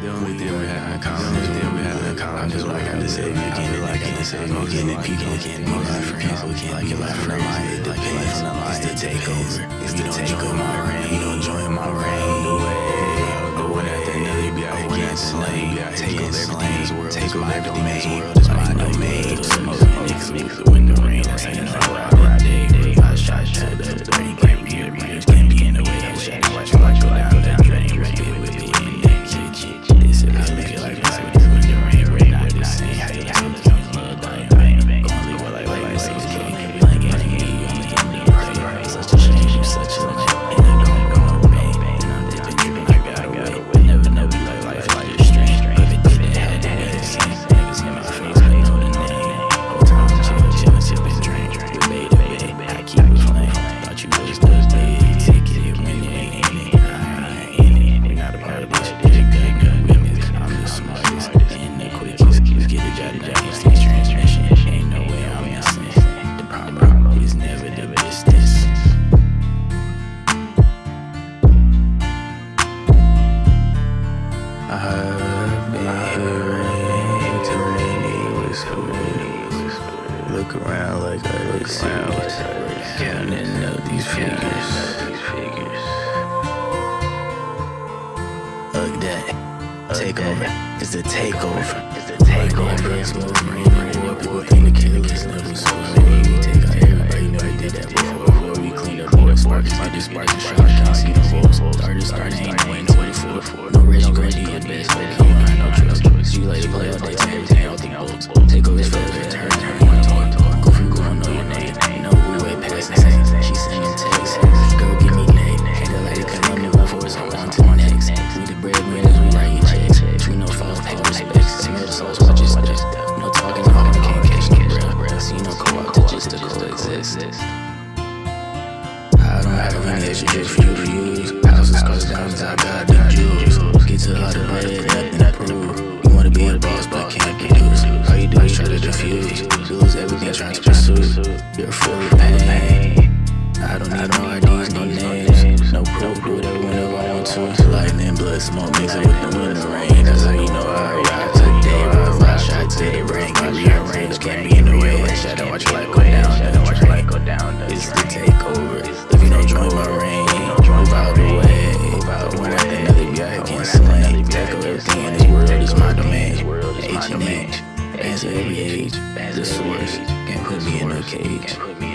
The only thing we have in common is that we have in common is like I said, you can't like I just said, you can't people can't be my friends, people can't be my friends. It depends. It's the takeover. It's the takeover. My reign. You don't join my reign. The way. Go with that thing, they be out here slaying. Take over everything in world. Take over everything in this world. It's my domain. Smoke niggas with the rain. That's ain't no Look around like I look serious. Counting up these figures. These figures. Look that. Take over. It's the takeover. It's the takeover. It's the rainy war. People think the killers never swear. We take out everybody. Know they did that before. Before we clean up boys. Sparks. I the shot. Can't see the holes. Started starting. Ain't no way. No way for. No I don't have any for you to use. Houses, cars, diamonds, I got the jewels. Get to all the bread, nothing to prove. You wanna be a boss, but can't produce. All you do is try to diffuse. Lose everything trying to pursue. You're full of pain. I don't need no IDs, no names. No proof, do whatever whenever I want to. Lightning, blood, smoke, mix it with the winter rain. That's how you know I ride today. I shot to the brain, can rearrange, can't be in the way. Shadow, watch your H and H, answer every age. The source can put me in a cage.